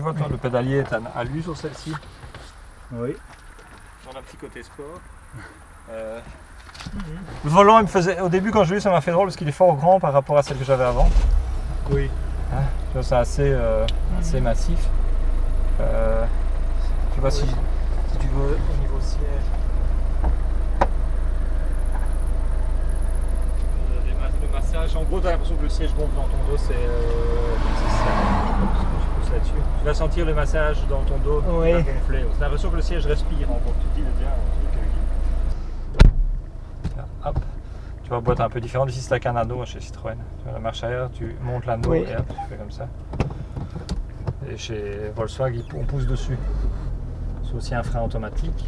Tu vois, toi, le pédalier est à, lui sur celle-ci. Oui. On a un petit côté sport. Euh, Le volant, il me faisait. Au début, quand je l'ai eu, ça m'a fait drôle parce qu'il est fort grand par rapport à celle que j'avais avant. Oui. Hein, tu vois, c'est assez, euh, assez massif. Euh, tu vois, si, si tu veux, au niveau siège. Euh, Le massage, en gros, tu as l'impression que le siège gonfle dans ton dos, c'est. Euh, c'est ça. Tu pousses là-dessus. Tu vas sentir le massage dans ton dos qui Oui. va gonfler. L'impression que le siège respire en gros. Tu te dis, un truc euh, qui- Tiens, Hop. Tu vois, boîte un peu différente. Ici, c'est un anneau chez Citroën. Tu vois, la marche arrière, tu montes l'anneau Oui. et hop, tu fais comme ça. Et chez Volkswagen, on pousse dessus. C'est aussi un frein automatique.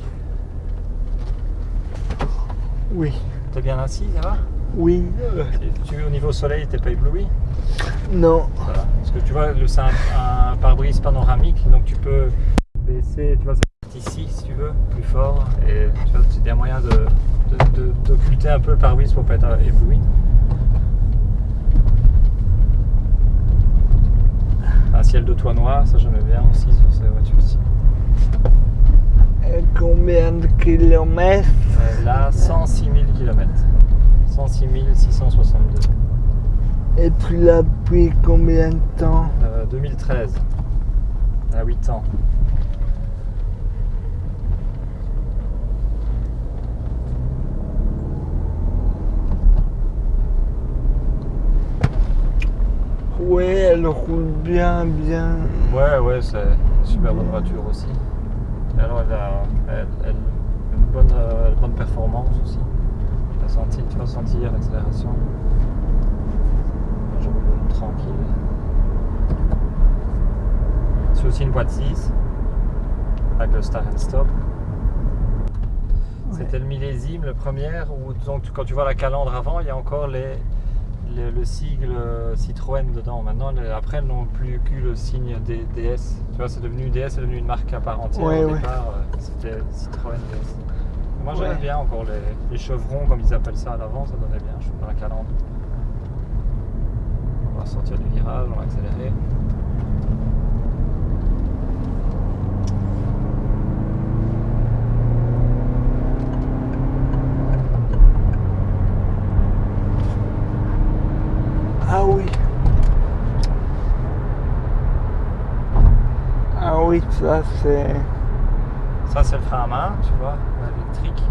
Oui. T'es bien assis, ça va? Oui. Tu, tu- Au niveau soleil, t'es pas ébloui? Non. Que tu vois, c'est un, un pare-brise panoramique, donc tu peux baisser, tu vois, ça ici si tu veux, plus fort. Et tu vois, c'est un moyen de, de- de- d'occulter un peu le pare-brise pour pas être ébloui. Un ciel de toit noir, ça j'aimais bien aussi sur ces voitures-ci. Et combien de kilomètres? Euh, Là, 106 000 km. 106 662. Et tu l'as pris combien de temps? Euh, 2013. À 8 ans. Oui, elle roule bien, bien. Ouais, ouais, c'est une super bonne voiture aussi. Alors, elle a, elle, elle- une bonne, euh, bonne performance aussi. Tu vas sentir l'accélération. Je roule tranquille. Une boîte 6 avec le Start and Stop. C'était le millésime, le premier, où donc, quand tu vois la calandre avant, il y a encore les, le, le sigle euh, Citroën dedans. Maintenant, les- après, elles n'ont plus que le signe D- DS. Tu vois, c'est devenu DS, c'est devenu une marque à part entière. Ouais, Au ouais. départ, euh, c'était Citroën DS. Moi, j'aimais Ouais. bien encore les, les chevrons, comme ils appellent ça à l'avant, ça donnait bien, je trouve, dans la calandre. On va sortir du virage, on va accélérer. Ah oui. Ah oui, ça c'est. Ça, c'est le frein à main, tu vois, électrique.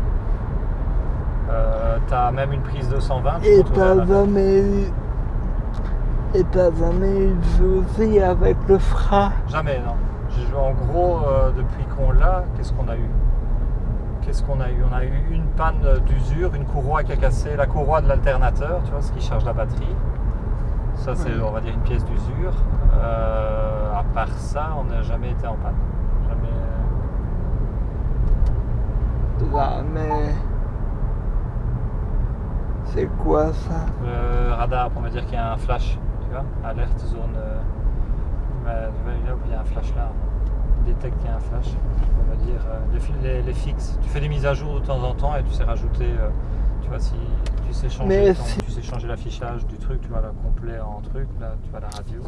Euh, t'as même une prise 220. tu Et t'as jamais eu. Et t'as jamais eu de soucis avec le frein? Jamais, non. J'ai joué en gros, euh, depuis qu'on l'a, qu'est-ce qu'on a eu? Qu'est-ce qu'on a eu? On a eu une panne d'usure, une courroie qui a cassé, la courroie de l'alternateur, tu vois, ce qui charge la batterie. Ça, c'est, on va dire, une pièce d'usure. Euh, à part ça, on n'a jamais été en panne. Jamais. euh. C'est quoi ça? Le radar pour me dire qu'il y a un flash, tu vois, alerte zone. euh, bah, il y a un flash là. Il détecte qu'il y a un flash pour me dire euh, les, fi- les, les fixes. Tu fais des mises à jour de temps en temps et tu sais rajouter, euh, tu vois, si tu sais changer, ton- tu sais changer l'affichage du truc, tu vois, là, complet en truc, là, tu vois la radio.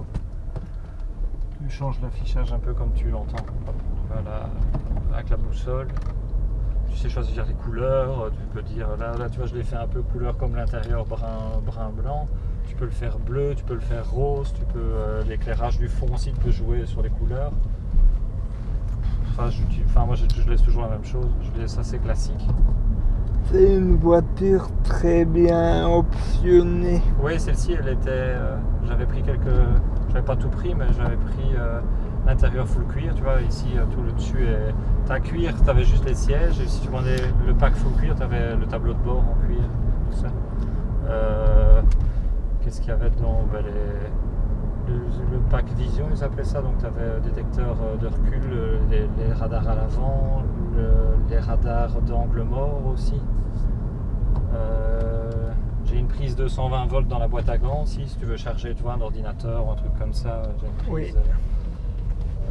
Tu changes l'affichage un peu comme tu l'entends. Avec la boussole. Tu sais choisir les couleurs, tu peux dire là, là tu vois je l'ai fait un peu couleur comme l'intérieur brun, brun blanc. Tu peux le faire bleu, tu peux le faire rose, tu peux euh, l'éclairage du fond aussi, tu peux jouer sur les couleurs. Enfin, je, enfin, moi je, je laisse toujours la même chose, je laisse assez classique. C'est une voiture très bien optionnée. Oui, celle-ci, elle était. euh, j'avais pris quelques. J'avais pas tout pris, mais j'avais pris euh, l'intérieur full cuir. Tu vois, ici, euh, tout le dessus est. T'as cuir, t'avais juste les sièges. Et si tu prenais le pack full cuir, t'avais le tableau de bord en cuir, tout ça. Qu'est-ce qu'il y avait dedans? Ben, le, le pack vision, ils appelaient ça. Donc, tu avais détecteur de recul, les, les radars à l'avant, le- les radars d'angle mort aussi. Euh, j'ai une prise de 120 volts dans la boîte à gants aussi, si tu veux charger tu vois, un ordinateur ou un truc comme ça. J'ai une prise. Oui.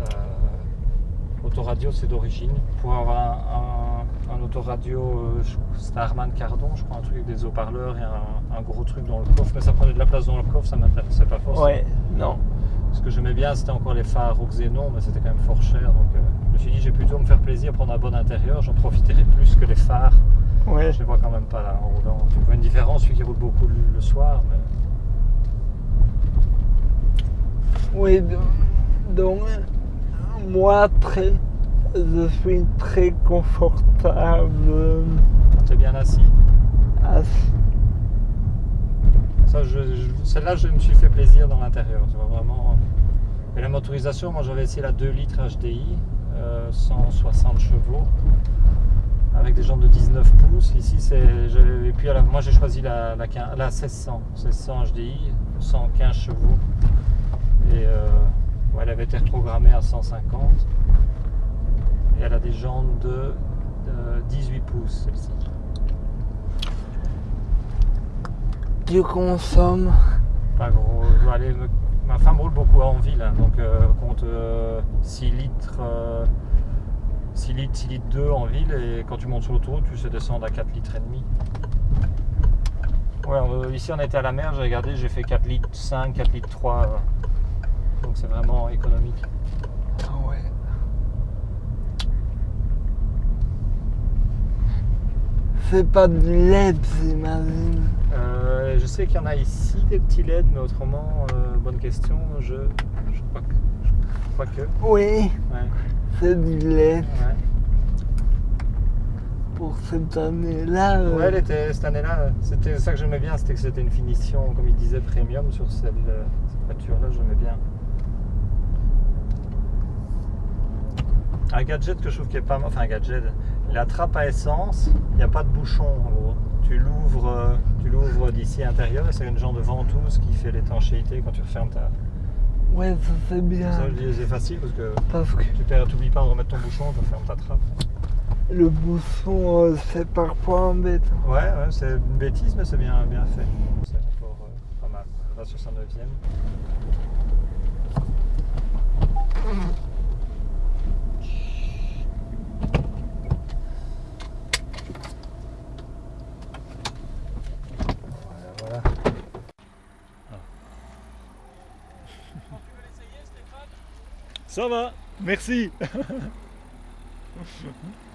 euh, autoradio, c'est d'origine. Pour avoir un, un- un autoradio euh, Harman Kardon, je crois, un truc avec des haut-parleurs et un, un gros truc dans le coffre, mais ça prenait de la place dans le coffre, ça m'intéressait pas forcément. Ouais, non. Ce que j'aimais bien, c'était encore les phares au xénon, mais c'était quand même fort cher. Donc euh, je me suis dit, j'ai plutôt me faire plaisir, prendre un bon intérieur, j'en profiterai plus que les phares. Ouais. Je les vois quand même pas là en roulant. Tu vois une différence, celui qui roule beaucoup le, soir. Mais... Oui, do- donc moi très, je suis très confortable T'es bien assis? assis. Ça, je, je- celle-là, je me suis fait plaisir dans l'intérieur. Tu vois vraiment. Motorisation, moi j'avais essayé la 2 litres HDI, euh, 160 chevaux, avec des jantes de 19 pouces. Ici, c'est. Et puis, la- moi j'ai choisi la, la, 15 la 1600, 1600 HDI, 115 chevaux. Et euh, ouais, elle avait été reprogrammée à 150. Et elle a des jantes de, de 18 pouces, celle-ci. Tu consommes Pas gros. Je dois aller me- Ma femme roule beaucoup en ville, hein, donc euh, compte euh, 6 litres. euh, 6 litres, 6 litres 2 en ville et quand tu montes sur l'autoroute, tu sais descendre à 4 litres et demi. Ouais, euh, ici on était à la mer, j'ai regardé, j'ai fait 4 litres 5, 4 litres 3. euh, donc c'est vraiment économique. Ah ouais. C'est pas de LED, j'imagine. Euh, je sais qu'il y en a ici des petits LED, mais autrement, euh, bonne question, je, je crois que. Je crois que. Oui, Ouais, c'est du LED ouais. pour cette année-là. euh, Ouais, elle était, cette année-là, c'était ça que j'aimais bien, c'était que c'était une finition, comme il disait, premium sur celle, euh, cette voiture-là, j'aimais bien. Un gadget que je trouve qui est pas mal, enfin un gadget, la trappe à essence, il n'y a pas de bouchon en gros. Tu l'ouvres, euh, tu l'ouvres d'ici à l'intérieur et c'est une genre de ventouse qui fait l'étanchéité quand tu refermes ta. Ouais, ça c'est bien. Ça, c'est facile parce que Parce que tu t'oublies pas de remettre ton bouchon, tu fermes ta trappe. le bouchon, euh, c'est parfois embêtant. Ouais, ouais, c'est une bêtise, mais c'est bien, bien fait. C'est encore euh, pas mal. On va sur sa neuvième. Voilà, voilà. Ça va, merci.